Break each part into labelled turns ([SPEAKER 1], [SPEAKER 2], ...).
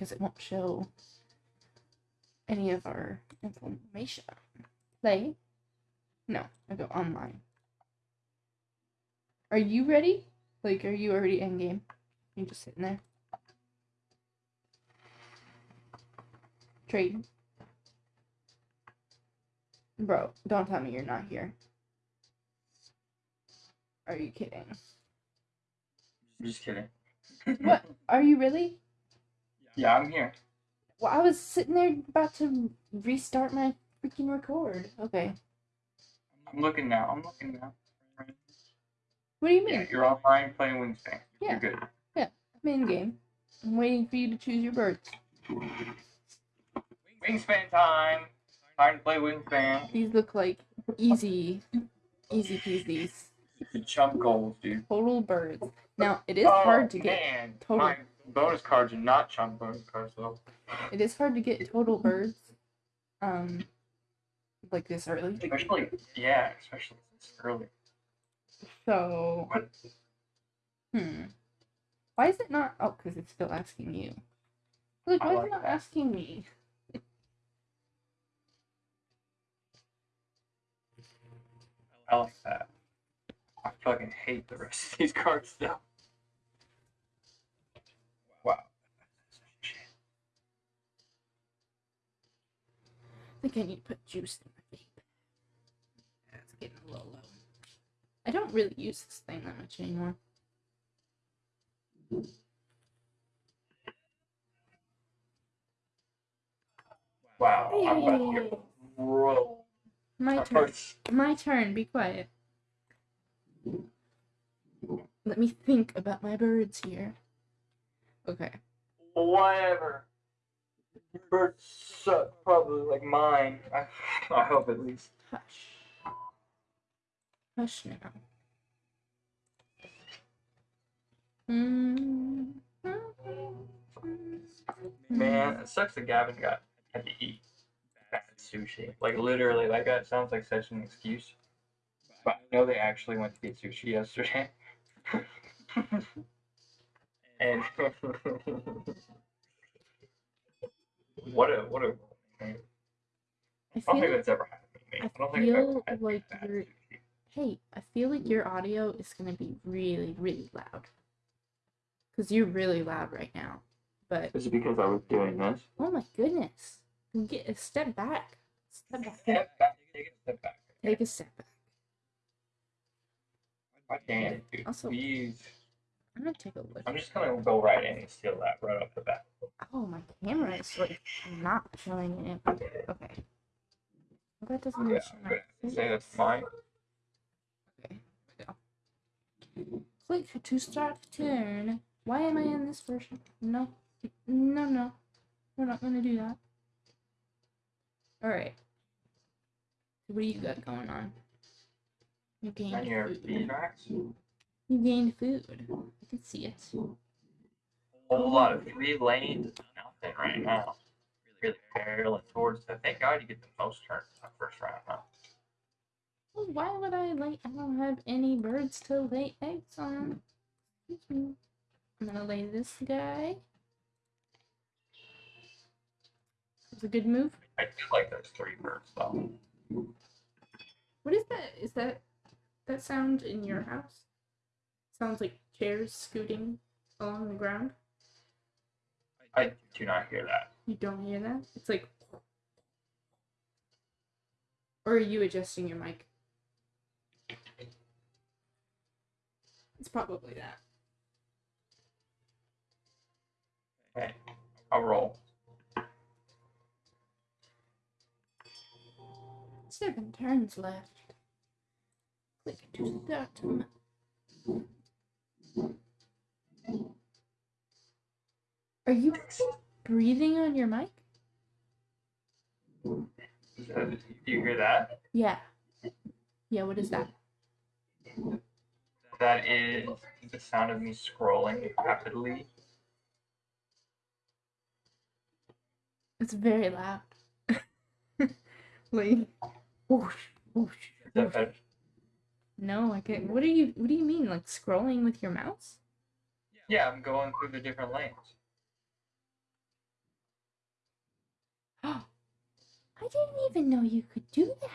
[SPEAKER 1] because it won't show any of our information. Play? No, I go online. Are you ready? Like, are you already in game? You're just sitting there? Trade. Bro, don't tell me you're not here. Are you kidding?
[SPEAKER 2] I'm just kidding.
[SPEAKER 1] What? Are you really?
[SPEAKER 2] Yeah, I'm here.
[SPEAKER 1] Well, I was sitting there about to restart my freaking record. Okay.
[SPEAKER 2] I'm looking now. I'm looking now.
[SPEAKER 1] What do you mean?
[SPEAKER 2] Yeah, you're online playing Wingspan.
[SPEAKER 1] Yeah.
[SPEAKER 2] You're good.
[SPEAKER 1] I'm in game. I'm waiting for you to choose your birds.
[SPEAKER 2] Wingspan time. Time to play Wingspan.
[SPEAKER 1] These look like easy, easy peasies.
[SPEAKER 2] Chump goals, dude.
[SPEAKER 1] Total birds. Now, it is
[SPEAKER 2] oh,
[SPEAKER 1] hard to get.
[SPEAKER 2] Man,
[SPEAKER 1] total-
[SPEAKER 2] my bonus cards are not chump bonus cards though.
[SPEAKER 1] It is hard to get total birds. Um, like this early.
[SPEAKER 2] Especially, yeah, especially this early.
[SPEAKER 1] So,
[SPEAKER 2] What?
[SPEAKER 1] hmm. Why is it not? Oh, because it's still asking you. Look,
[SPEAKER 2] I
[SPEAKER 1] why is
[SPEAKER 2] like
[SPEAKER 1] it not
[SPEAKER 2] that.
[SPEAKER 1] asking me?
[SPEAKER 2] I like that. I fucking hate the rest of these cards though.
[SPEAKER 1] I think I need to put juice in my vape. That's getting a little low. I don't really use this thing that much anymore.
[SPEAKER 2] Wow. I'm about to get roll.
[SPEAKER 1] My turn. My turn. Be quiet. Let me think about my birds here. Okay.
[SPEAKER 2] Whatever. Your birds suck, probably like mine. I, I hope at least.
[SPEAKER 1] Hush. Hush now. Mm.
[SPEAKER 2] Man, it sucks that Gavin got had to eat bad sushi. Like literally, like that sounds like such an excuse. But I know they actually went to get sushi yesterday. and what a what a man.
[SPEAKER 1] I
[SPEAKER 2] I don't think that's ever happened to me.
[SPEAKER 1] I
[SPEAKER 2] I don't think I've ever
[SPEAKER 1] feel
[SPEAKER 2] had
[SPEAKER 1] like
[SPEAKER 2] bad
[SPEAKER 1] you're- hey, I feel like your audio is gonna be really, really loud. Cause you're really loud right now. But
[SPEAKER 2] Is it because I was doing this?
[SPEAKER 1] oh my goodness. Get a step back. Step back.
[SPEAKER 2] Step back. Take a step back.
[SPEAKER 1] Take a step back.
[SPEAKER 2] I can't, dude.
[SPEAKER 1] Also-
[SPEAKER 2] Please.
[SPEAKER 1] I'm gonna take a look.
[SPEAKER 2] I'm just gonna go right in and steal that right off the bat.
[SPEAKER 1] Oh, my camera is like not showing it. Okay. Well, that doesn't
[SPEAKER 2] Yeah,
[SPEAKER 1] show
[SPEAKER 2] say that's
[SPEAKER 1] face.
[SPEAKER 2] mine.
[SPEAKER 1] Okay, go. Click to start turn. Why am I in this version? No, no, no. We're not gonna do that. Alright. What do you got going on? You
[SPEAKER 2] On
[SPEAKER 1] gained
[SPEAKER 2] your
[SPEAKER 1] food. You gained food. I can see it.
[SPEAKER 2] A whole lot of three lanes nothing right now. Really really barreling towards that. Thank God you get the most turns in the first round, huh?
[SPEAKER 1] Well, why would I lay? I don't have any birds to lay eggs on. I'm gonna lay this guy. It's a good move.
[SPEAKER 2] I do like those three birds though.
[SPEAKER 1] What is that? Is that that sound in your house? Sounds like chairs scooting along the ground.
[SPEAKER 2] I do not hear that.
[SPEAKER 1] You don't hear that? It's like. Or are you adjusting your mic? It's probably that.
[SPEAKER 2] Okay, I'll roll.
[SPEAKER 1] Seven turns left. Click to start them. Are you breathing on your mic?
[SPEAKER 2] Do you hear that?
[SPEAKER 1] Yeah. Yeah, what is that?
[SPEAKER 2] That is the sound of me scrolling rapidly.
[SPEAKER 1] It's very loud. like whoosh, whoosh, whoosh. No, like what do you what do you mean? Like scrolling with your mouse?
[SPEAKER 2] Yeah, I'm going through the different lanes.
[SPEAKER 1] I didn't even know you could do that.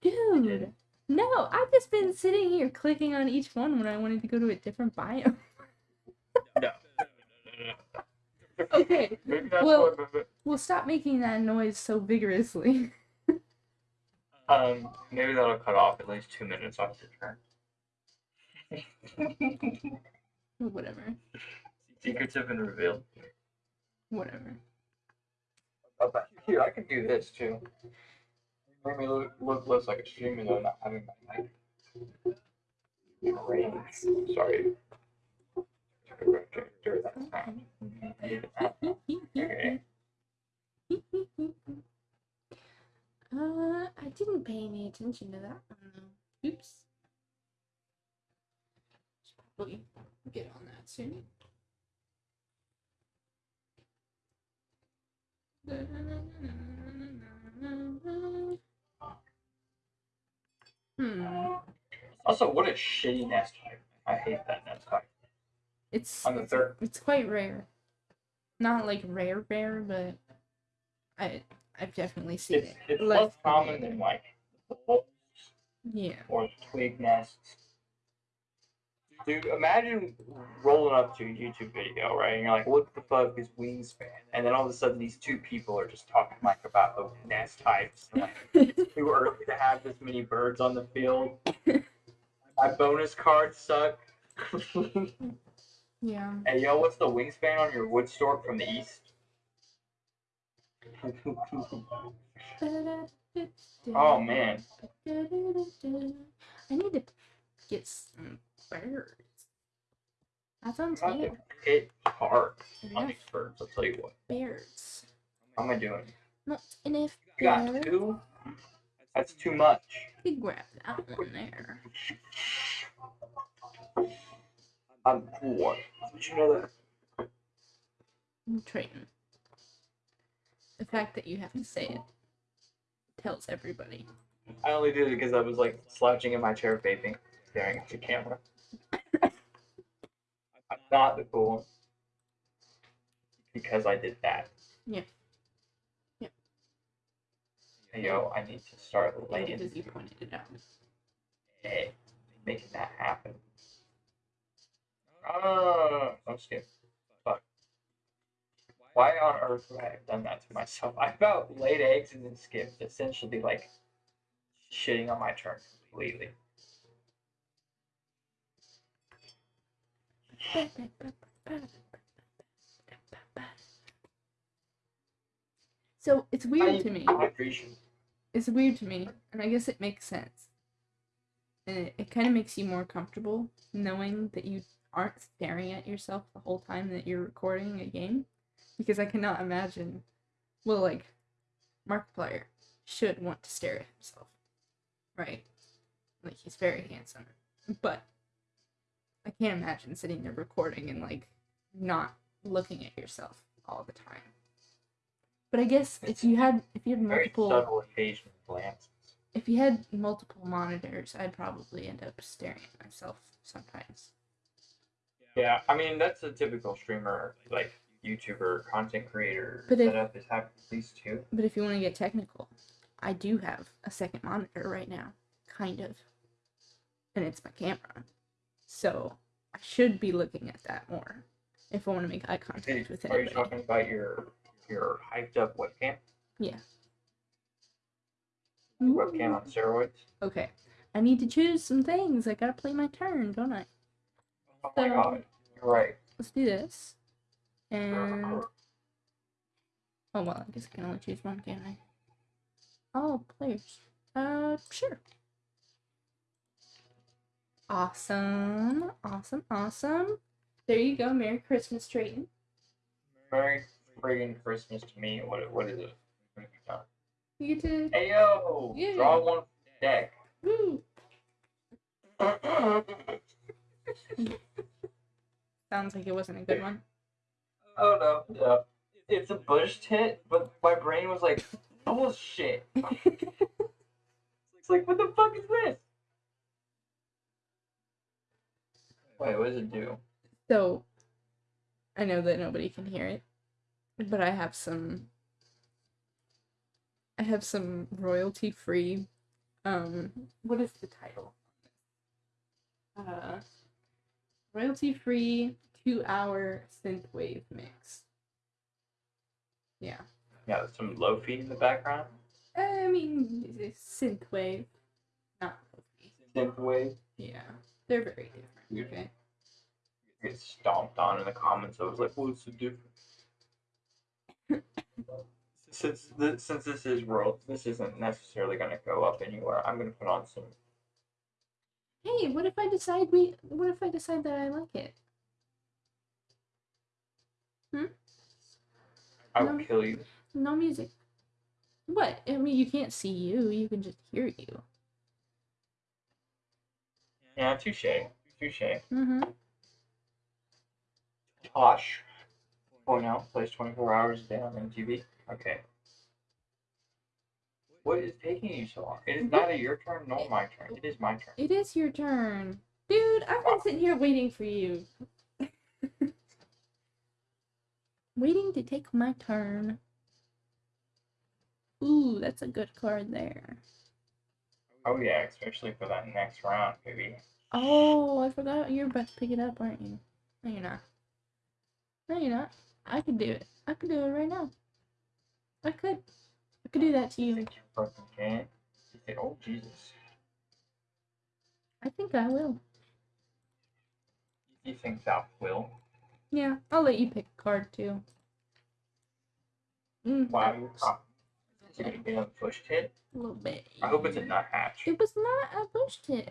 [SPEAKER 1] Dude. No, I've just been sitting here clicking on each one when I wanted to go to a different biome.
[SPEAKER 2] no.
[SPEAKER 1] okay. well, we'll stop making that noise so vigorously.
[SPEAKER 2] Um, maybe that'll cut off at least two minutes off the turn.
[SPEAKER 1] Whatever.
[SPEAKER 2] Secrets have been revealed.
[SPEAKER 1] Whatever.
[SPEAKER 2] Oh, here, I can do this too. Make me look, look less like a streamer though, not having my mic. Great. Sorry. Okay.
[SPEAKER 1] Uh, I didn't pay any attention to that one though. Oops. Should probably get on that soon. Hmm.
[SPEAKER 2] Also, what a shitty nest type. I hate that nest type.
[SPEAKER 1] It's
[SPEAKER 2] On the third,
[SPEAKER 1] it's quite rare. Not like rare rare, but I I've definitely seen
[SPEAKER 2] it's,
[SPEAKER 1] it.
[SPEAKER 2] it's
[SPEAKER 1] less
[SPEAKER 2] less common than like
[SPEAKER 1] Yeah.
[SPEAKER 2] or twig nests. Dude, imagine rolling up to a YouTube video, right? And you're like, what the fuck is wingspan? And then all of a sudden, these two people are just talking like about the nest types. and, like, too early to have this many birds on the field. My bonus cards suck.
[SPEAKER 1] yeah.
[SPEAKER 2] hey, yo, what's the wingspan on your wood stork from the east? Oh man,
[SPEAKER 1] I need to get some birds. That sounds
[SPEAKER 2] I'm
[SPEAKER 1] good.
[SPEAKER 2] hit hard on these birds. I'll tell you what.
[SPEAKER 1] birds.
[SPEAKER 2] How am I doing?
[SPEAKER 1] Not enough
[SPEAKER 2] You got two? That's too much.
[SPEAKER 1] You grab that one there.
[SPEAKER 2] I'm poor. Did you know that?
[SPEAKER 1] Triton. The fact that you have to say it tells everybody.
[SPEAKER 2] I only did it because I was like slouching in my chair vaping, staring at the camera. I'm not the cool one. Because I did that.
[SPEAKER 1] Yeah. Yeah.
[SPEAKER 2] Yo, I need to start laying
[SPEAKER 1] because you pointed it out.
[SPEAKER 2] Hey, making that happen. Oh, I'm scared. Why on earth would I have done that to myself? I about laid eggs and then skipped, essentially like shitting on my turn completely.
[SPEAKER 1] So it's weird to me. It's weird to me, and I guess it makes sense. And it, it kind of makes you more comfortable knowing that you aren't staring at yourself the whole time that you're recording a game. Because I cannot imagine, well, like, Markiplier should want to stare at himself, right? Like, he's very handsome. But I can't imagine sitting there recording and, like, not looking at yourself all the time. But I guess if you had if you had
[SPEAKER 2] Very
[SPEAKER 1] multiple
[SPEAKER 2] subtle occasional glances.
[SPEAKER 1] if you had multiple monitors, I'd probably end up staring at myself sometimes.
[SPEAKER 2] Yeah, I mean that's a typical streamer, like YouTuber, content creator
[SPEAKER 1] But if-
[SPEAKER 2] setup is having at least two.
[SPEAKER 1] But if you want to get technical, I do have a second monitor right now, kind of. And it's my camera. So I should be looking at that more if I want to make eye contact with it.
[SPEAKER 2] Are you talking about your your hyped up webcam?
[SPEAKER 1] Yeah.
[SPEAKER 2] Webcam on steroids?
[SPEAKER 1] Okay. I need to choose some things. I gotta play my turn, don't I?
[SPEAKER 2] Oh my
[SPEAKER 1] So-
[SPEAKER 2] god, you're right.
[SPEAKER 1] Let's do this. And oh well, I guess I can only choose one, can't I? Oh, players. Uh, sure. Awesome, awesome, awesome. There you go. Merry Christmas, Trayton.
[SPEAKER 2] Merry friggin' Christmas to me. What what is it? You
[SPEAKER 1] get to
[SPEAKER 2] Hey yo,
[SPEAKER 1] Yeah.
[SPEAKER 2] draw one deck.
[SPEAKER 1] woo. Sounds like it wasn't a good one.
[SPEAKER 2] No, no. It's a bush tit, but my brain was like, bullshit. It's like, what the fuck is this? Wait, what does it do?
[SPEAKER 1] so, I know that nobody can hear it, but I have some I have some royalty free. Um, what is the title? Uh, royalty free two hour synthwave mix. Yeah.
[SPEAKER 2] Yeah, some lofi in the background.
[SPEAKER 1] Eh, I mean, synthwave, not lo-fi.
[SPEAKER 2] Synthwave.
[SPEAKER 1] Yeah, they're very different. Okay.
[SPEAKER 2] Get stomped on in the comments. I was like, what's the difference? since this, since this is world, this isn't necessarily going to go up anywhere. I'm going to put on some.
[SPEAKER 1] Hey, what if I decide we? What if I decide that I like it?
[SPEAKER 2] I will
[SPEAKER 1] No.
[SPEAKER 2] kill you.
[SPEAKER 1] No music. What? I mean, you can't see you. You can just hear you.
[SPEAKER 2] Yeah, touche, touche.
[SPEAKER 1] Mm-hmm.
[SPEAKER 2] Tosh. Oh no, plays 24 hours a day on MTV. Okay. What is taking you so long? It is neither your turn nor my turn. It is my turn.
[SPEAKER 1] It is your turn, dude. I've been sitting here waiting for you. Waiting to take my turn. Ooh, that's a good card there.
[SPEAKER 2] Oh yeah, especially for that next round, baby.
[SPEAKER 1] Oh, I forgot you're about to pick it up, aren't you? No, you're not. No, you're not. I could do it. I could do it right now. I could. I could do that to
[SPEAKER 2] You
[SPEAKER 1] you.
[SPEAKER 2] think you fucking can? You think, oh Jesus.
[SPEAKER 1] I think I will.
[SPEAKER 2] You think that will?
[SPEAKER 1] Yeah, I'll let you pick a card too. Mm,
[SPEAKER 2] Wow, you're. Is it a push hit?
[SPEAKER 1] a little bit.
[SPEAKER 2] I hope it's a nuthatch.
[SPEAKER 1] It was not a bush tip.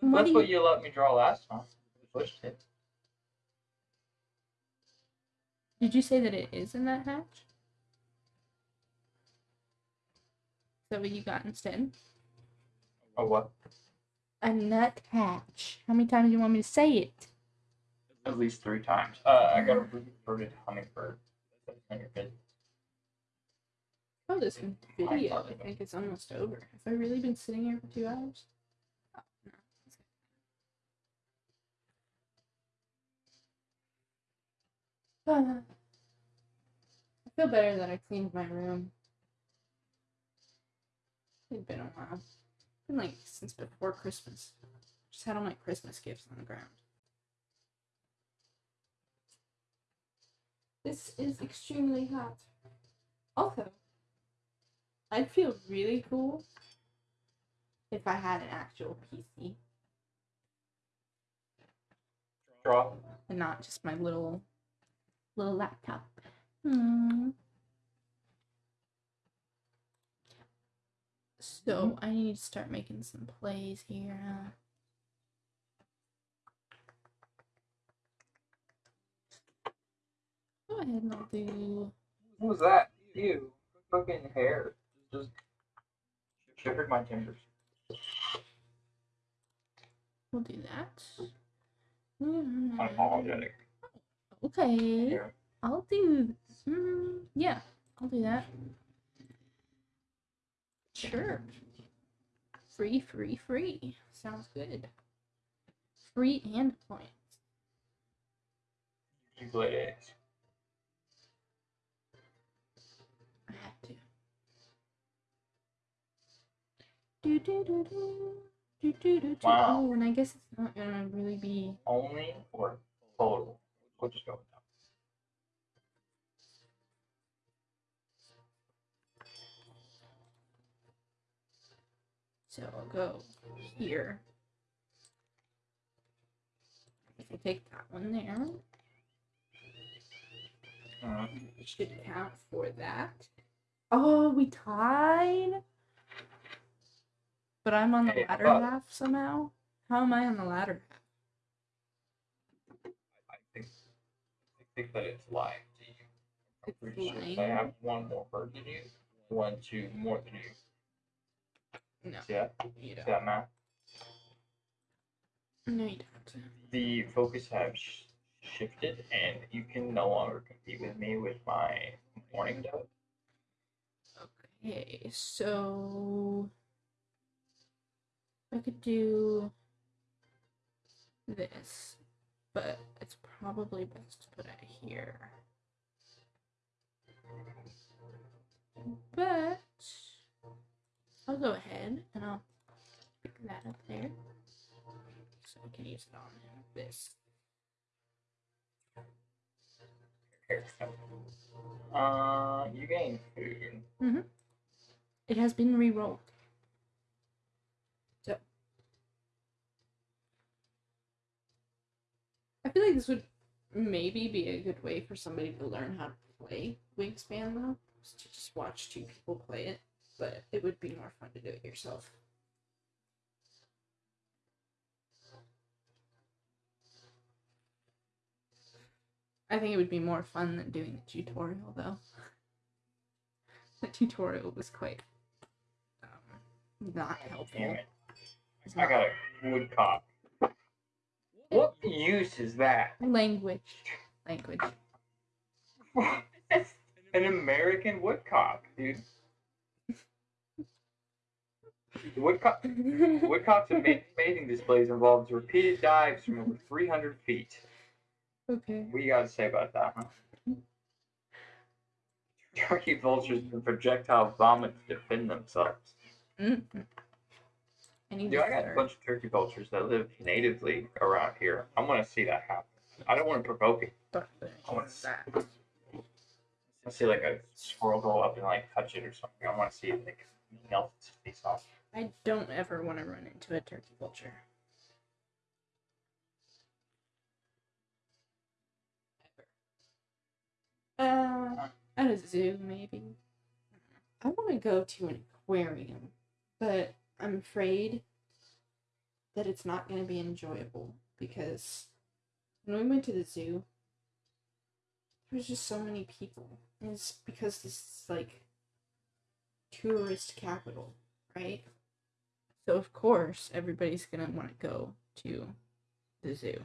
[SPEAKER 1] What
[SPEAKER 2] That's
[SPEAKER 1] do
[SPEAKER 2] what
[SPEAKER 1] you?
[SPEAKER 2] you let me draw last time. Push hit.
[SPEAKER 1] Did you say that it is in that hatch? Is that what you got instead?
[SPEAKER 2] Oh what?
[SPEAKER 1] A nut hatch. How many times do you want me to say it?
[SPEAKER 2] At least three times. Uh, I got a reverted hummingbird. That's on your bed.
[SPEAKER 1] Oh, this video, I think it's almost over. Have I really been sitting here for two hours? Oh, no. Ah. I feel better that I cleaned my room. It's been a while. It's been like since before Christmas. Just had all my Christmas gifts on the ground. This is extremely hot. Also, I'd feel really cool if I had an actual PC
[SPEAKER 2] Draw.
[SPEAKER 1] and not just my little little laptop. Hmm. So I need to start making some plays here. Go ahead and I'll do.
[SPEAKER 2] Was that? You. Fucking hair. Just shivered my timbers.
[SPEAKER 1] We'll do that.
[SPEAKER 2] Unapologetic.
[SPEAKER 1] Okay. I'll do. Mm, yeah, I'll do that. Sure. Free, free, free. Sounds good. Free and points.
[SPEAKER 2] You played it. Wow.
[SPEAKER 1] And I guess it's not gonna really be.
[SPEAKER 2] Only or total? We'll just go with that.
[SPEAKER 1] So I'll go here. I'll take that one there.
[SPEAKER 2] Uh,
[SPEAKER 1] It should count for that. Oh, we tied. But I'm on the
[SPEAKER 2] Hey,
[SPEAKER 1] latter
[SPEAKER 2] but-
[SPEAKER 1] half somehow. How am I on the latter half?
[SPEAKER 2] I think I think that it's lying to you. I'm
[SPEAKER 1] It's
[SPEAKER 2] pretty sure
[SPEAKER 1] lying?
[SPEAKER 2] they have one more bird than you, one, two more than you.
[SPEAKER 1] No,
[SPEAKER 2] See that?
[SPEAKER 1] you don't.
[SPEAKER 2] that math?
[SPEAKER 1] No, you don't.
[SPEAKER 2] The focus has sh- shifted, and you can no longer compete with me with my mourning dove.
[SPEAKER 1] Okay, so I could do this, but it's probably best to put it here. But I'll go ahead and I'll pick that up there. So I can use it on this.
[SPEAKER 2] Uh, you gain food. Mhm.
[SPEAKER 1] It has been re-rolled. So I feel like this would maybe be a good way for somebody to learn how to play Wingspan though. to just watch two people play it. But it would be more fun to do it yourself. I think it would be more fun than doing the tutorial though. The tutorial was quite um, not helpful.
[SPEAKER 2] I got a woodcock. What use is that?
[SPEAKER 1] Language. Language.
[SPEAKER 2] That's an American woodcock, dude. The woodcock, woodcock's amazing displays involves repeated dives from over 300 feet.
[SPEAKER 1] okay.
[SPEAKER 2] What do you got to say about that, huh? Turkey vultures and projectile vomit to defend themselves.
[SPEAKER 1] Mm-mm. I need
[SPEAKER 2] Dude,
[SPEAKER 1] to
[SPEAKER 2] I got a bunch of turkey vultures that live natively around here. I want to see that happen. I don't want to provoke it. I wanna
[SPEAKER 1] that.
[SPEAKER 2] I see like a squirrel go up and like touch it or something. I want to see it like melt its face off.
[SPEAKER 1] I don't ever want to run into a turkey vulture. Ever. Uh, at a zoo, maybe. I want to go to an aquarium, but I'm afraid that it's not going to be enjoyable because when we went to the zoo, there was just so many people. And it's because this is like tourist capital, right? So of course everybody's gonna want to go to the zoo.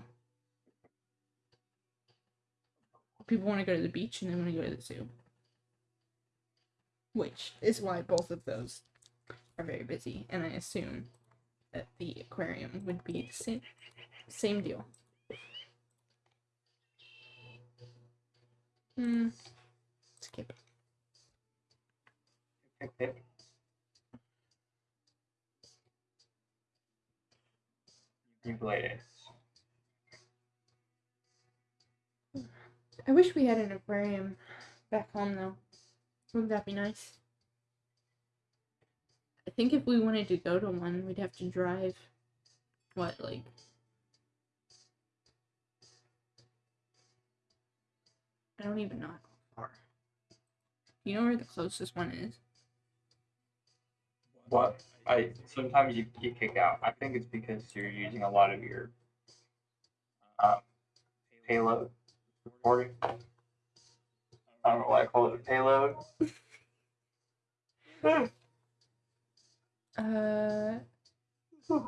[SPEAKER 1] People want to go to the beach and they want to go to the zoo. Which is why both of those are very busy, and I assume that the aquarium would be the same same deal. Hmm. Skip.
[SPEAKER 2] You.
[SPEAKER 1] I wish we had an aquarium back home though. Wouldn't that be nice? I think if we wanted to go to one, we'd have to drive what, like I don't even know how far. You know where the closest one is?
[SPEAKER 2] What? I sometimes you, you kick out. I think it's because you're using a lot of your um, payload recording. I don't know why I call it a payload.
[SPEAKER 1] Uh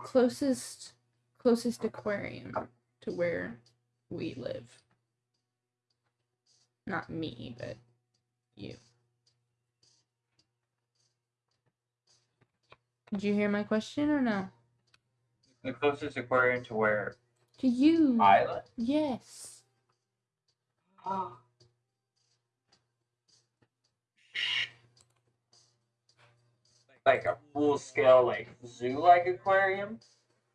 [SPEAKER 1] closest closest aquarium to where we live. Not me, but you. Did you hear my question or no?
[SPEAKER 2] the closest aquarium to where
[SPEAKER 1] To you.
[SPEAKER 2] I live.
[SPEAKER 1] Yes.
[SPEAKER 2] Like a full scale like zoo like aquarium.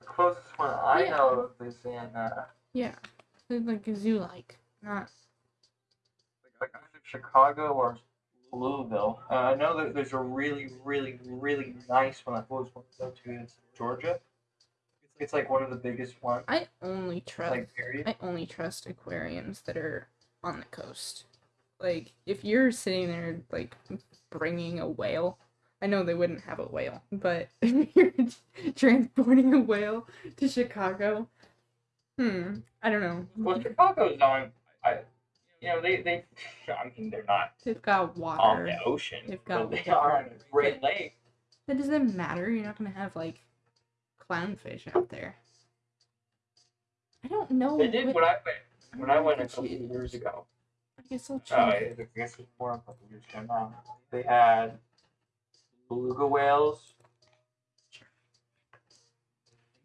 [SPEAKER 2] The closest one I
[SPEAKER 1] Yeah.
[SPEAKER 2] know of is in uh
[SPEAKER 1] Yeah. It's like a zoo like. Not
[SPEAKER 2] like either Chicago or Louisville. Uh, I know that there's a really, really, really nice one. I always want to go to in Georgia. It's like one of the biggest ones.
[SPEAKER 1] I only trust
[SPEAKER 2] Like period.
[SPEAKER 1] I only trust aquariums that are on the coast. Like, if you're sitting there, like, bringing a whale, I know they wouldn't have a whale, but if you're transporting a whale to Chicago, hmm, I don't know.
[SPEAKER 2] Well, Chicago's on. I, you know, they they. I mean, they're not
[SPEAKER 1] They've got
[SPEAKER 2] on the ocean,
[SPEAKER 1] They've got
[SPEAKER 2] but they
[SPEAKER 1] water,
[SPEAKER 2] are on a Great
[SPEAKER 1] but-
[SPEAKER 2] Lake.
[SPEAKER 1] That doesn't matter. You're not gonna have like clownfish out there. I don't know.
[SPEAKER 2] They did
[SPEAKER 1] what-
[SPEAKER 2] when I went when I went a couple
[SPEAKER 1] it
[SPEAKER 2] years ago.
[SPEAKER 1] I guess I'll
[SPEAKER 2] Oh,
[SPEAKER 1] check.
[SPEAKER 2] I guess it's more a couple years ago now. They had beluga whales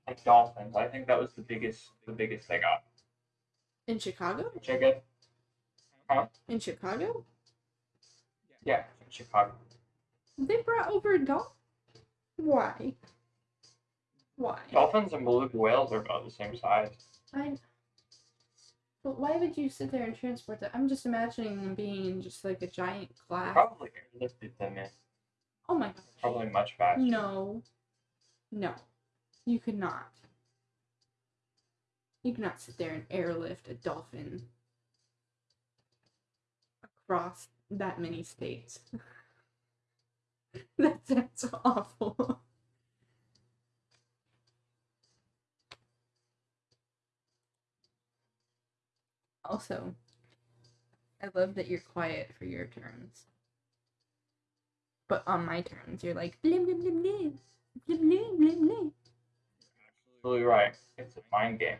[SPEAKER 2] and dolphins. I think that was the biggest the biggest they got.
[SPEAKER 1] In Chicago?
[SPEAKER 2] Chicken.
[SPEAKER 1] In Chicago?
[SPEAKER 2] Yeah, in Chicago.
[SPEAKER 1] They brought over a dolphin. Why? Why?
[SPEAKER 2] Dolphins and beluga whales are about the same size.
[SPEAKER 1] I. But why would you sit there and transport that? I'm just imagining them being in just like a giant glass.
[SPEAKER 2] Probably airlifted them in.
[SPEAKER 1] Oh my gosh.
[SPEAKER 2] Probably much faster.
[SPEAKER 1] No. No. You could not. You could not sit there and airlift a dolphin across that many states. that sounds awful. Also, I love that you're quiet for your turns. But on my turns, you're like blim blim blim blim blim blim blim blim.
[SPEAKER 2] Absolutely right. It's a mind game.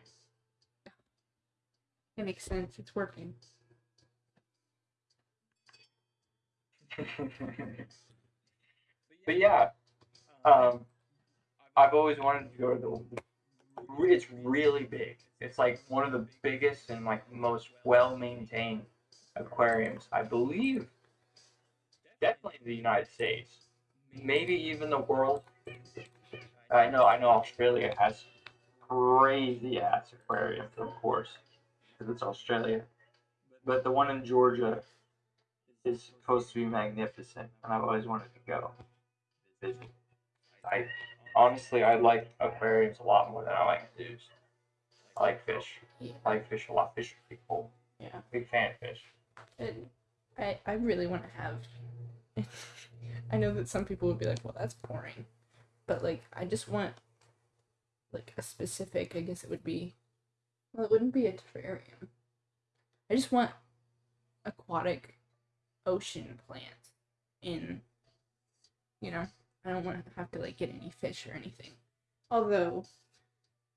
[SPEAKER 1] It makes sense. It's working.
[SPEAKER 2] but yeah, um, I've always wanted to go to the. It's really big. It's like one of the biggest and like most well maintained aquariums, I believe. Definitely the United States, maybe even the world. I know, I know. Australia has crazy ass aquariums, of course, because it's Australia. But the one in Georgia is supposed to be magnificent, and I've always wanted to go visit. I honestly, I like aquariums a lot more than I like zoos. I like fish. I like fish a lot. Fish are pretty cool.
[SPEAKER 1] Yeah.
[SPEAKER 2] Big fan of fish.
[SPEAKER 1] And I, I really want to have. I know that some people would be like, well, that's boring. But, like, I just want, like, a specific, I guess it would be. Well, it wouldn't be a terrarium. I just want aquatic ocean plants in, you know, I don't want to have to, like, get any fish or anything. Although,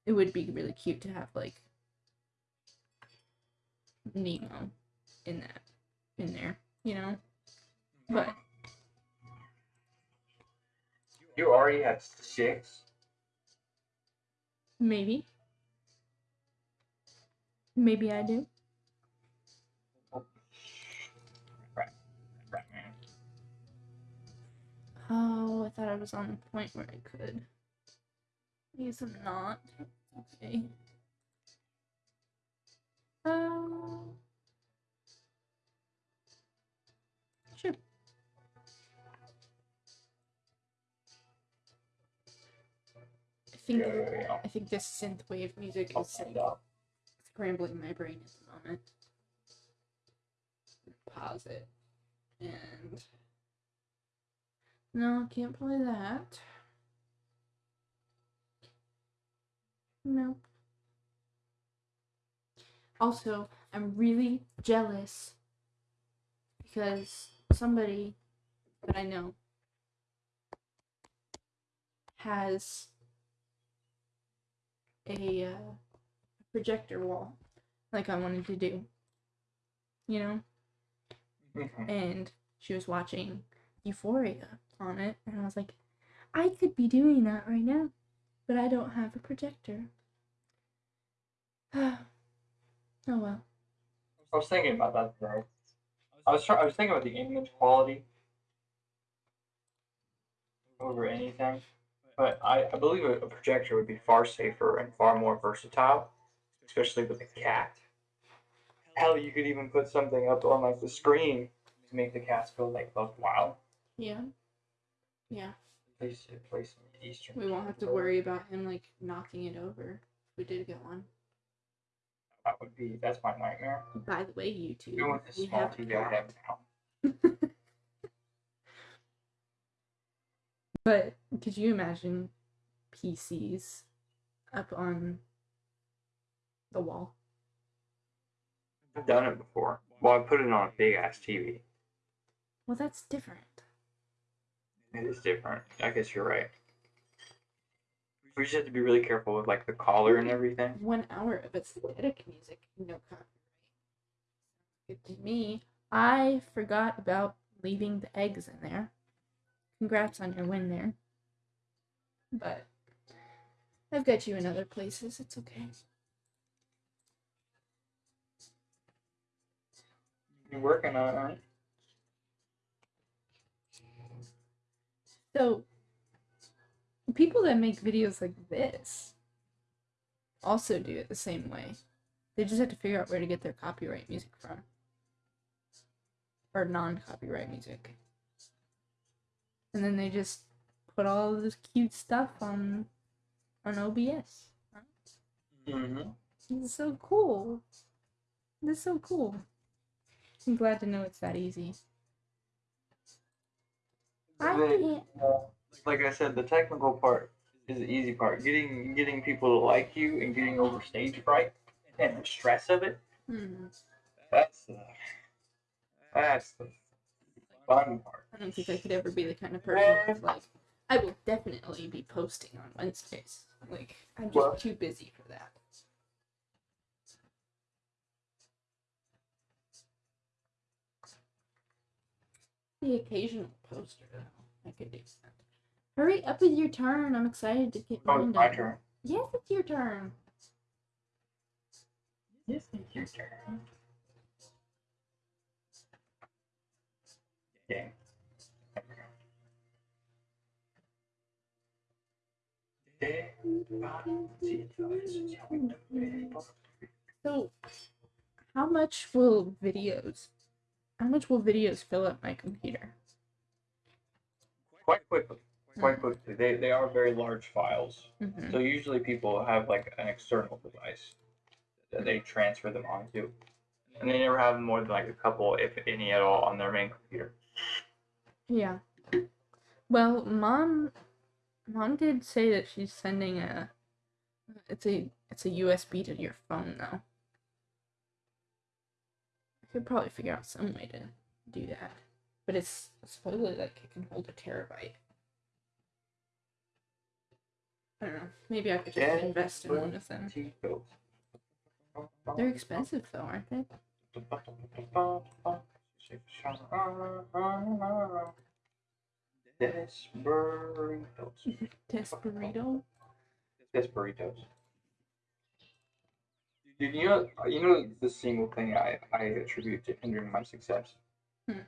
[SPEAKER 1] it would be really cute to have, like, Nemo in that in there, you know. But
[SPEAKER 2] You already have six.
[SPEAKER 1] maybe, maybe I do. Oh, I thought I was on the point where I could. I guess I'm not. Okay. Uh, sure. Think. I think this synth wave music is like, scrambling my brain at the moment. Pause it. And no, I can't play that. Nope. Also, I'm really jealous because somebody that I know has a uh, projector wall like I wanted to do. You know?
[SPEAKER 2] Mhm.
[SPEAKER 1] And she was watching Euphoria on it, and I was like, I could be doing that right now, but I don't have a projector. oh well.
[SPEAKER 2] I was thinking about that today. I was try- I was thinking about the image quality over anything, but I, I believe a, a projector would be far safer and far more versatile, especially with a cat. Hell, you could even put something up on like the screen to make the cats feel like buck wild.
[SPEAKER 1] Yeah. Yeah.
[SPEAKER 2] Place place some Eastern.
[SPEAKER 1] We won't have to worry about him like knocking it over if we did get one.
[SPEAKER 2] That would be that's my nightmare.
[SPEAKER 1] By the way, YouTube,
[SPEAKER 2] the
[SPEAKER 1] we
[SPEAKER 2] small TV I have now.
[SPEAKER 1] But could you imagine PCs up on the wall?
[SPEAKER 2] I've done it before. Well, I put it on a big ass TV.
[SPEAKER 1] Well, that's different.
[SPEAKER 2] It is different. I guess you're right. We just have to be really careful with like the collar and everything.
[SPEAKER 1] One hour of aesthetic music, no copyright. Good to me. I forgot about leaving the eggs in there. Congrats on your win there. But I've got you in other places. It's okay.
[SPEAKER 2] You're working on it, right?
[SPEAKER 1] So, people that make videos like this also do it the same way. They just have to figure out where to get their copyright music from. Or non copyright music. And then they just put all this cute stuff on on OBS.
[SPEAKER 2] Mm-hmm.
[SPEAKER 1] This is so cool. This is so cool. I'm glad to know it's that easy. I can't.
[SPEAKER 2] like I said, the technical part is the easy part. Getting getting people to like you and getting over stage fright and the stress of it.
[SPEAKER 1] Hmm.
[SPEAKER 2] That's the that's the fun part.
[SPEAKER 1] I don't think I could ever be the kind of person who's like, I will definitely be posting on Wednesdays. Like, I'm just
[SPEAKER 2] Well-
[SPEAKER 1] too busy for that. The occasional poster, though. I could do that. Hurry up with your turn. I'm excited to get
[SPEAKER 2] Oh,
[SPEAKER 1] mine
[SPEAKER 2] it's my
[SPEAKER 1] done.
[SPEAKER 2] turn.
[SPEAKER 1] Yes, it's your turn.
[SPEAKER 2] Yes, it's your turn. Okay.
[SPEAKER 1] So, how much will videos? How much will videos fill up my computer?
[SPEAKER 2] Quite quickly. Quite quickly. They, they are very large files.
[SPEAKER 1] hmm
[SPEAKER 2] So usually people have like an external device that they transfer them onto. And they never have more than like a couple, if any at all, on their main computer.
[SPEAKER 1] Yeah. Well, mom, mom did say that she's sending a. It's a it's a USB to your phone though. I could probably figure out some way to do that, but it's supposedly like it can hold a terabyte. I don't know. Maybe I could just invest in one of them. They're expensive though, aren't they?
[SPEAKER 2] Desperitos.
[SPEAKER 1] Desperado.
[SPEAKER 2] Desperitos. Dude, you know, you know the single thing I, I attribute to hindering my success?
[SPEAKER 1] Hmm.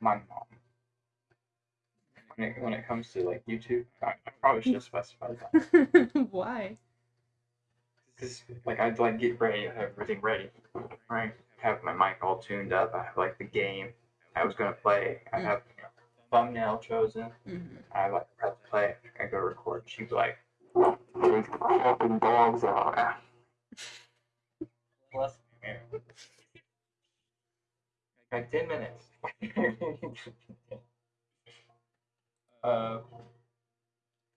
[SPEAKER 2] My mom. When it, when it comes to like YouTube, I, I probably should have specified that.
[SPEAKER 1] Why?
[SPEAKER 2] Because like I'd like get ready, have everything ready, right? Have my mic all tuned up. I have like the game I was gonna play. I
[SPEAKER 1] Mm.
[SPEAKER 2] have thumbnail chosen.
[SPEAKER 1] hmm
[SPEAKER 2] I like press play. I go record. She'd be like, "There's fucking dogs out there." Bless me, man. Like ten minutes. uh,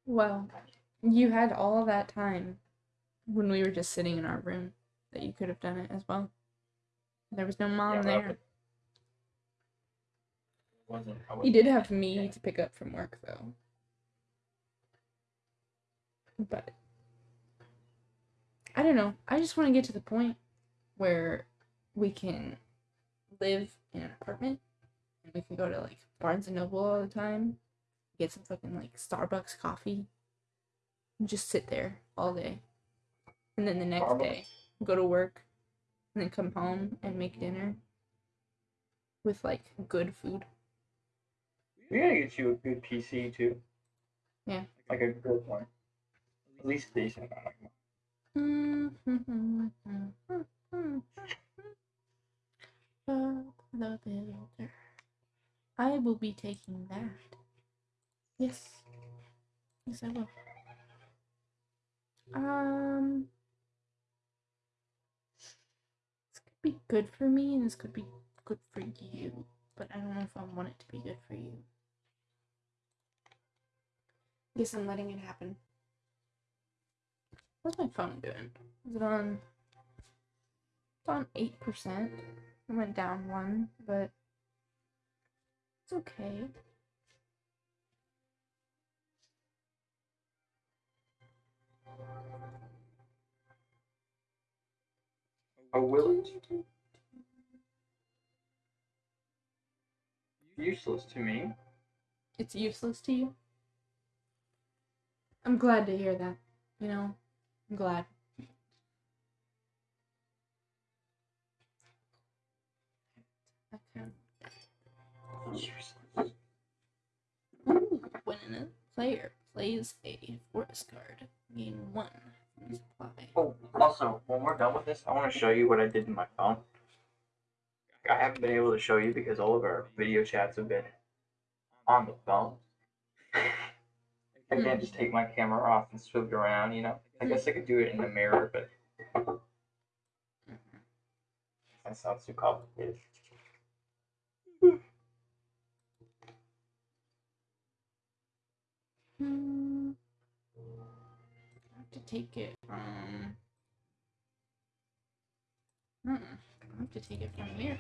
[SPEAKER 1] Well, you had all that time when we were just sitting in our room that you could have done it as well. There was no mom
[SPEAKER 2] Yeah,
[SPEAKER 1] there.
[SPEAKER 2] Wasn't. I wasn't-
[SPEAKER 1] did have me to pick up from work though. But I don't know. I just want to get to the point where we can live in an apartment and we can go to like Barnes and Noble all the time, get some fucking like Starbucks coffee, and just sit there all day. And then the next
[SPEAKER 2] Starbucks?
[SPEAKER 1] day, go to work, and then come home and make dinner with like good food.
[SPEAKER 2] We gotta get you a good PC too.
[SPEAKER 1] Yeah.
[SPEAKER 2] Like a good one. At least decent.
[SPEAKER 1] The Builder. I will be taking that. Yes. Yes, I will. Um. This could be good for me, and this could be good for you, but I don't know if I want it to be good for you. Guess I'm letting it happen. What's my phone doing? Is it on? It's on eight percent. It went down one, but it's okay.
[SPEAKER 2] Oh, will it? Useless to me.
[SPEAKER 1] It's useless to you. I'm glad to hear that. You know, I'm glad. Okay.
[SPEAKER 2] a
[SPEAKER 1] player plays a forest guard. Gain one supply.
[SPEAKER 2] Oh, also, when we're done with this, I want to show you what I did in my phone. I haven't been able to show you because all of our video chats have been on the phone. I can't just take my camera off and it around, you know? I guess I could do it in the mirror, but that sounds too complicated.
[SPEAKER 1] Hmm. I have to take it from. Hmm. I have to take it from here.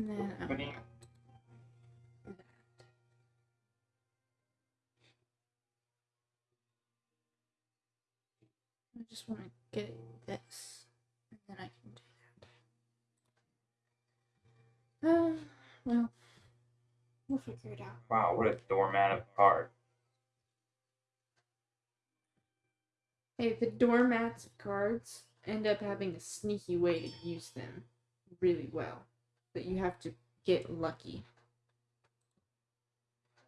[SPEAKER 1] And then I
[SPEAKER 2] What do
[SPEAKER 1] that. I just want to get this, and then I can do that. Uh, well, we'll figure it out.
[SPEAKER 2] Wow, what a doormat of a card.
[SPEAKER 1] Hey, the doormats of cards end up having a sneaky way to use them really well, but you have to get lucky.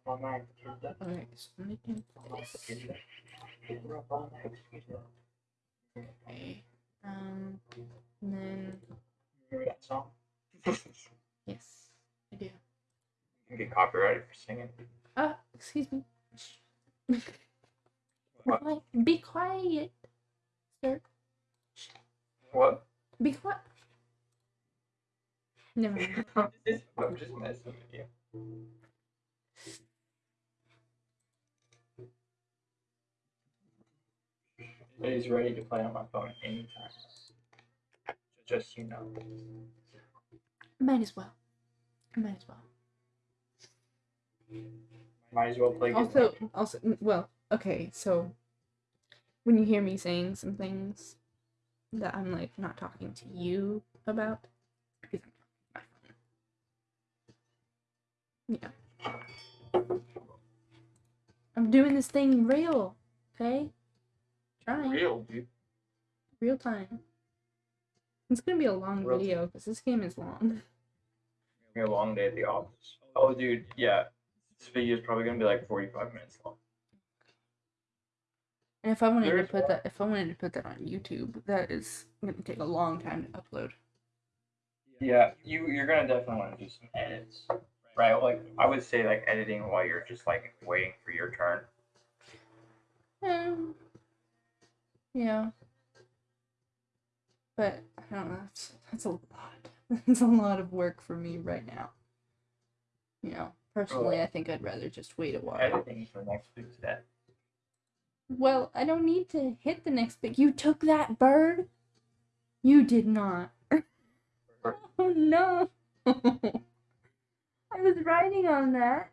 [SPEAKER 2] All night, kid.
[SPEAKER 1] Okay, so let me do this.
[SPEAKER 2] kid. We're up all night, kid.
[SPEAKER 1] Okay. Um, and then
[SPEAKER 2] Remember that song?
[SPEAKER 1] yes, I do.
[SPEAKER 2] You get copyrighted for singing.
[SPEAKER 1] Ah, excuse me.
[SPEAKER 2] What?
[SPEAKER 1] Be quiet, sir.
[SPEAKER 2] What?
[SPEAKER 1] Be quiet. Never mind.
[SPEAKER 2] I'm just, I'm just messing with you. He's ready to play on my phone anytime. Just you know.
[SPEAKER 1] Might as well. Might as well.
[SPEAKER 2] Might as well play.
[SPEAKER 1] Also,
[SPEAKER 2] luck.
[SPEAKER 1] also, well, okay. So when you hear me saying some things that I'm like not talking to you about, because I'm talking to my phone. Yeah. I'm doing this thing real, okay? Trying
[SPEAKER 2] real, dude.
[SPEAKER 1] real time. It's gonna be a long
[SPEAKER 2] Real
[SPEAKER 1] video because this game is long.
[SPEAKER 2] Be a long day at the office. Oh, dude, yeah. This video is probably gonna be like 45 minutes long.
[SPEAKER 1] And if I wanted
[SPEAKER 2] There
[SPEAKER 1] to put
[SPEAKER 2] one.
[SPEAKER 1] that, if I wanted to put that on YouTube, that is gonna take a long time to upload.
[SPEAKER 2] Yeah, you you're gonna definitely want to do some edits, right? Like I would say, like editing while you're just like waiting for your turn.
[SPEAKER 1] Um, yeah. But I don't know. That's, that's a lot. It's a lot of work for me right now. You know, personally, I think I'd rather just wait a while.
[SPEAKER 2] Editing for next week's set.
[SPEAKER 1] Well, I don't need to hit the next bit. You took that bird? You did not. oh no. I was riding on that.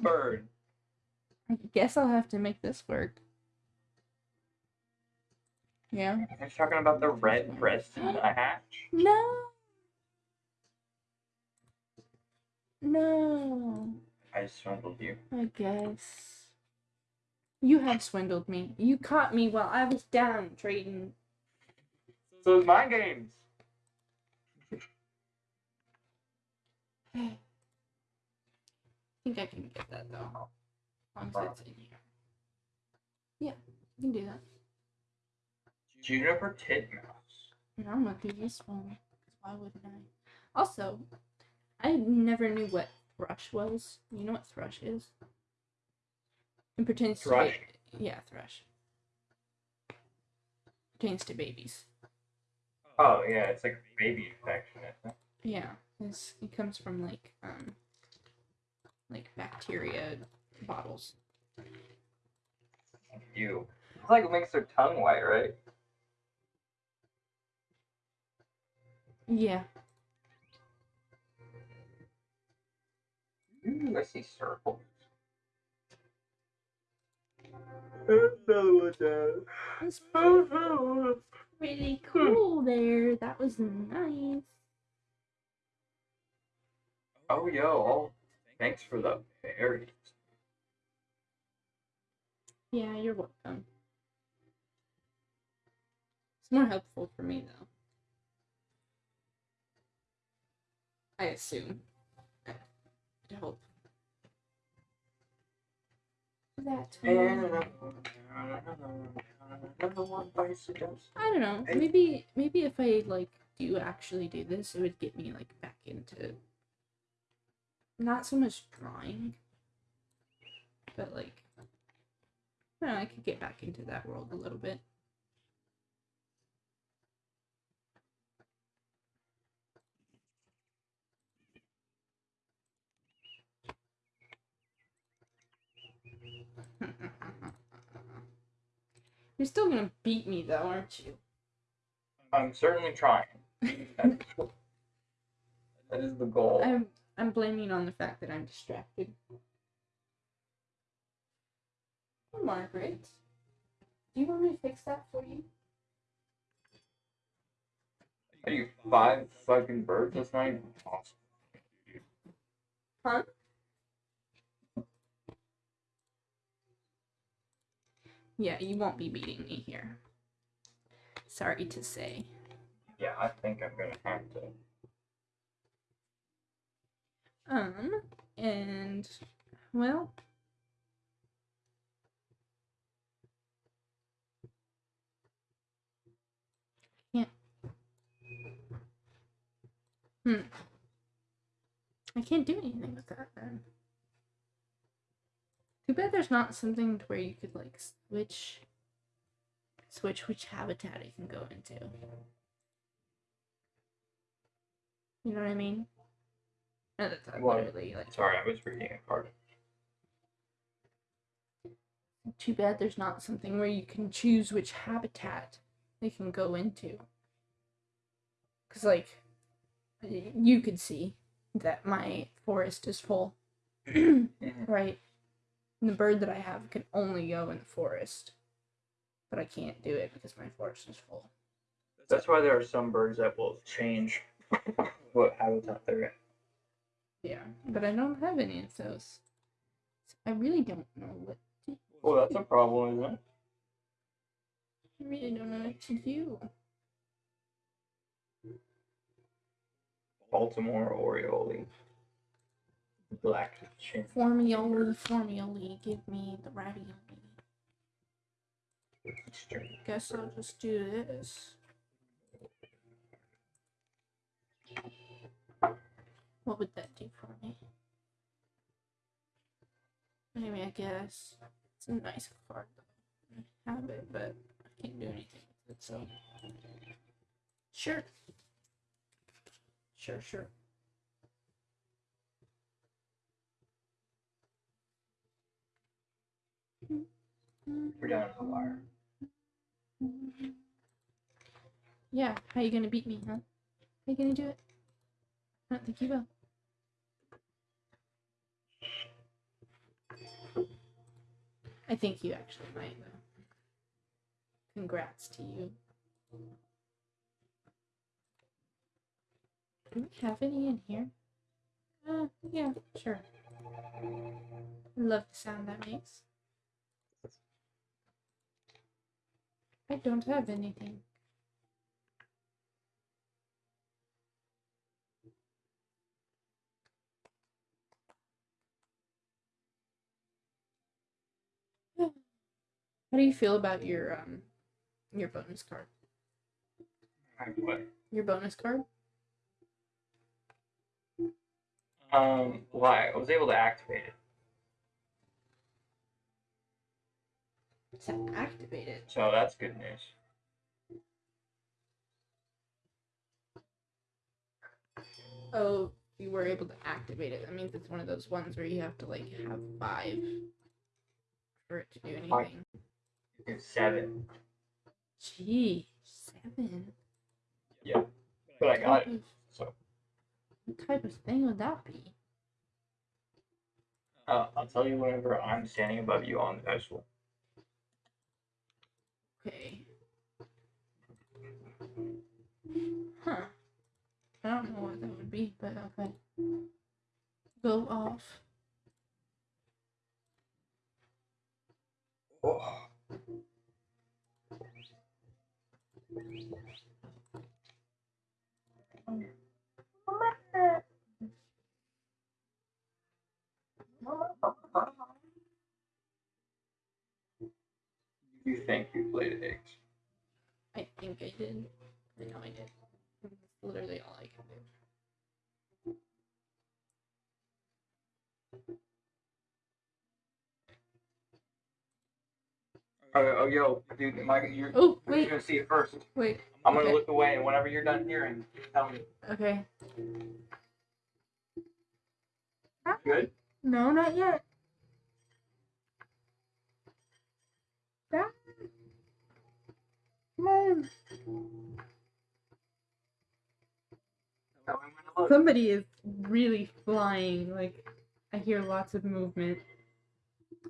[SPEAKER 2] Bird.
[SPEAKER 1] I guess I'll have to make this work. Yeah.
[SPEAKER 2] You're talking about the red breast and the hatch.
[SPEAKER 1] No. No.
[SPEAKER 2] I swindled you.
[SPEAKER 1] I guess. You have swindled me. You caught me while I was down trading.
[SPEAKER 2] So it's my games.
[SPEAKER 1] I think I can get that though. As long as it's in here. Yeah, you can do that.
[SPEAKER 2] Juniper Titmouse.
[SPEAKER 1] And I'm gonna do this one. why wouldn't I? Also, I never knew what thrush was. You know what thrush is? It pertains
[SPEAKER 2] Thrush?
[SPEAKER 1] to ba- yeah, thrush. Pertains to babies.
[SPEAKER 2] Oh yeah, it's like baby infection.
[SPEAKER 1] Yeah, it's, it comes from like um like bacteria bottles.
[SPEAKER 2] You. It's like it makes their tongue white, right?
[SPEAKER 1] Yeah.
[SPEAKER 2] Ooh, I see circles.
[SPEAKER 1] That's pretty cool there. That was nice.
[SPEAKER 2] Oh, yo. Oh, thanks for the berries.
[SPEAKER 1] Yeah, you're welcome. It's more helpful for me though. I assume. I would hope. That.
[SPEAKER 2] Another one bites.
[SPEAKER 1] I don't know. Maybe maybe if I like do actually do this, it would get me like back into not so much drawing, but like I know, I could get back into that world a little bit. You're still gonna beat me though, aren't you?
[SPEAKER 2] I'm certainly trying. that is the goal.
[SPEAKER 1] I'm I'm blaming on the fact that I'm distracted. Oh, Margaret, do you want me to fix that for you?
[SPEAKER 2] Are you five fucking birds? That's not even possible.
[SPEAKER 1] Huh? Yeah, you won't be beating me here. Sorry to say.
[SPEAKER 2] Yeah, I think I'm gonna have to.
[SPEAKER 1] Um, and well, can't. Hmm. I can't do anything with that then. Too bad there's not something to where you could like switch switch which habitat it can go into. You know what I mean? No, that's not
[SPEAKER 2] Well,
[SPEAKER 1] literally like
[SPEAKER 2] Sorry, I was reading a card.
[SPEAKER 1] too bad there's not something where you can choose which habitat they can go into. Cause like you could see that my forest is full, right? And the bird that I have can only go in the forest, but I can't do it because my forest is full.
[SPEAKER 2] That's why there are some birds that will change what habitat they're in.
[SPEAKER 1] Yeah, but I don't have any of those. So I really don't know what to.
[SPEAKER 2] Well, that's a problem, isn't it?
[SPEAKER 1] I really don't know what to do.
[SPEAKER 2] Baltimore Oriole. Black chin.
[SPEAKER 1] Formioli, formioli, give me the ravioli. Guess I'll just do this. What would that do for me? Maybe I guess it's a nice card though. I have it, but I can't do anything with it, so sure. Sure, sure.
[SPEAKER 2] We're down to the wire.
[SPEAKER 1] Yeah, how you gonna beat me, huh? How you gonna do it? I don't think you will. I think you actually might, though. Congrats to you. Do we have any in here? Uh, yeah, sure. I love the sound that makes. I don't have anything. How do you feel about your um your bonus card?
[SPEAKER 2] What?
[SPEAKER 1] Your bonus card?
[SPEAKER 2] Um, why? I was able to activate it.
[SPEAKER 1] To activate it.
[SPEAKER 2] So that's good news.
[SPEAKER 1] Oh, you were able to activate it. That means it's one of those ones where you have to like have five for it to do
[SPEAKER 2] Five.
[SPEAKER 1] anything.
[SPEAKER 2] It's seven.
[SPEAKER 1] Gee, seven.
[SPEAKER 2] Yeah, But I got it. So
[SPEAKER 1] What type of thing would that be?
[SPEAKER 2] uh, I'll tell you whenever I'm standing above you on the pedestal.
[SPEAKER 1] Okay. Huh. I don't know what that would be, but okay. Go off.
[SPEAKER 2] Oh. You think you played eggs?
[SPEAKER 1] I think I did. I know I did. I,
[SPEAKER 2] you're,
[SPEAKER 1] Oh,
[SPEAKER 2] you're
[SPEAKER 1] wait,
[SPEAKER 2] gonna see it first.
[SPEAKER 1] wait.
[SPEAKER 2] I'm gonna
[SPEAKER 1] Okay.
[SPEAKER 2] look away, and whenever you're done hearing, tell me.
[SPEAKER 1] Okay.
[SPEAKER 2] Good?
[SPEAKER 1] No, not yet. Dad. Come on.
[SPEAKER 2] Tell me when to look.
[SPEAKER 1] Somebody is really flying. Like, I hear lots of movement.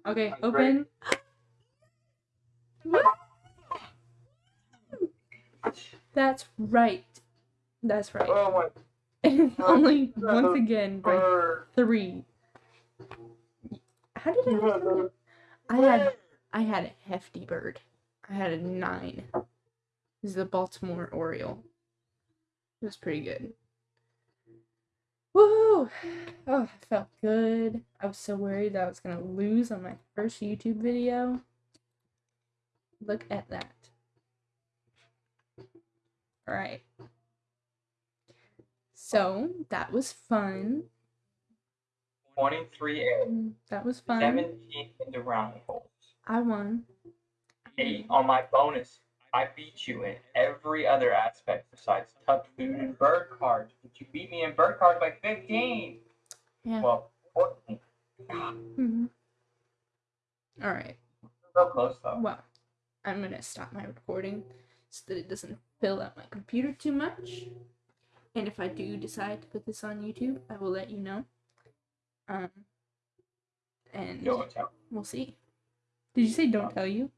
[SPEAKER 1] Okay,
[SPEAKER 2] That's
[SPEAKER 1] open. Woo! That's right. That's right.
[SPEAKER 2] Oh my
[SPEAKER 1] And only once again by three. How did I? have? I had I had a hefty bird. I had a nine. This is a Baltimore Oriole. It was pretty good. Woohoo! Oh, I felt good. I was so worried that I was gonna lose on my first YouTube video. Look at that. Alright. So that was fun.
[SPEAKER 2] 23 eggs,
[SPEAKER 1] Mm, That was fun.
[SPEAKER 2] 17 in the round holes.
[SPEAKER 1] I won.
[SPEAKER 2] Eight on my bonus. I beat you in every other aspect besides tuck food and bird cards. But you beat me in bird cards by 15.
[SPEAKER 1] Yeah.
[SPEAKER 2] Well, 14.
[SPEAKER 1] hmm All right.
[SPEAKER 2] So close though.
[SPEAKER 1] Well, I'm gonna stop my recording so that it doesn't fill out my computer too much. And if I do decide to put this on YouTube, I will let you know. Um, and we'll see. Did you say don't tell you?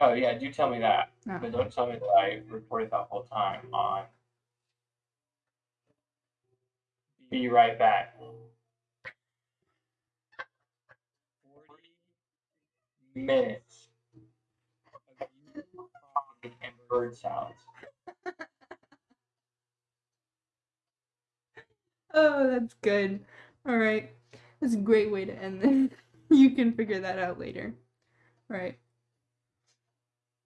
[SPEAKER 2] Oh yeah, do tell me that.
[SPEAKER 1] No.
[SPEAKER 2] But don't tell me that I recorded that whole time on. Be right back. 40 minutes bird sounds.
[SPEAKER 1] Oh, that's good. All right. That's a great way to end this. You can figure that out later. All right.